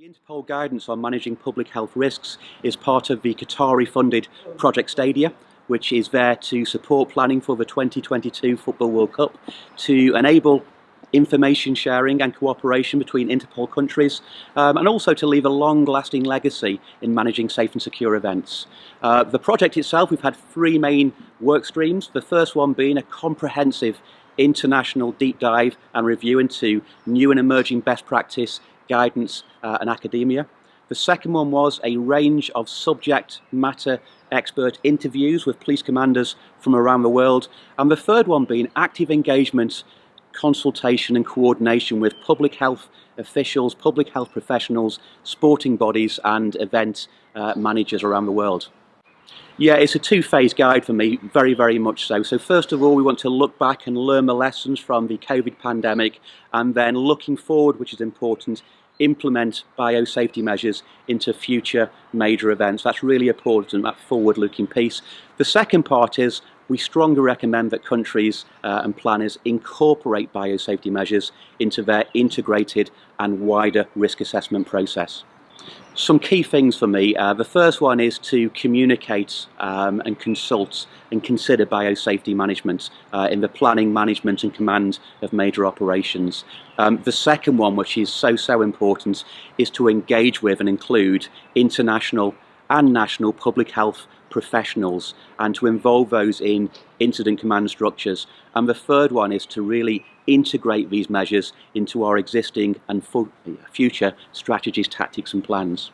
The Interpol guidance on managing public health risks is part of the Qatari-funded Project Stadia, which is there to support planning for the 2022 Football World Cup, to enable information sharing and cooperation between Interpol countries, um, and also to leave a long-lasting legacy in managing safe and secure events. Uh, the project itself, we've had three main work streams, the first one being a comprehensive international deep dive and review into new and emerging best practice guidance uh, and academia. The second one was a range of subject matter expert interviews with police commanders from around the world. And the third one being active engagement, consultation and coordination with public health officials, public health professionals, sporting bodies and event uh, managers around the world. Yeah, it's a two-phase guide for me, very, very much so. So first of all, we want to look back and learn the lessons from the COVID pandemic, and then looking forward, which is important, implement biosafety measures into future major events. That's really important, that forward-looking piece. The second part is we strongly recommend that countries uh, and planners incorporate biosafety measures into their integrated and wider risk assessment process some key things for me. Uh, the first one is to communicate um, and consult and consider biosafety management uh, in the planning, management and command of major operations. Um, the second one, which is so, so important, is to engage with and include international and national public health professionals and to involve those in incident command structures. And the third one is to really integrate these measures into our existing and future strategies, tactics and plans.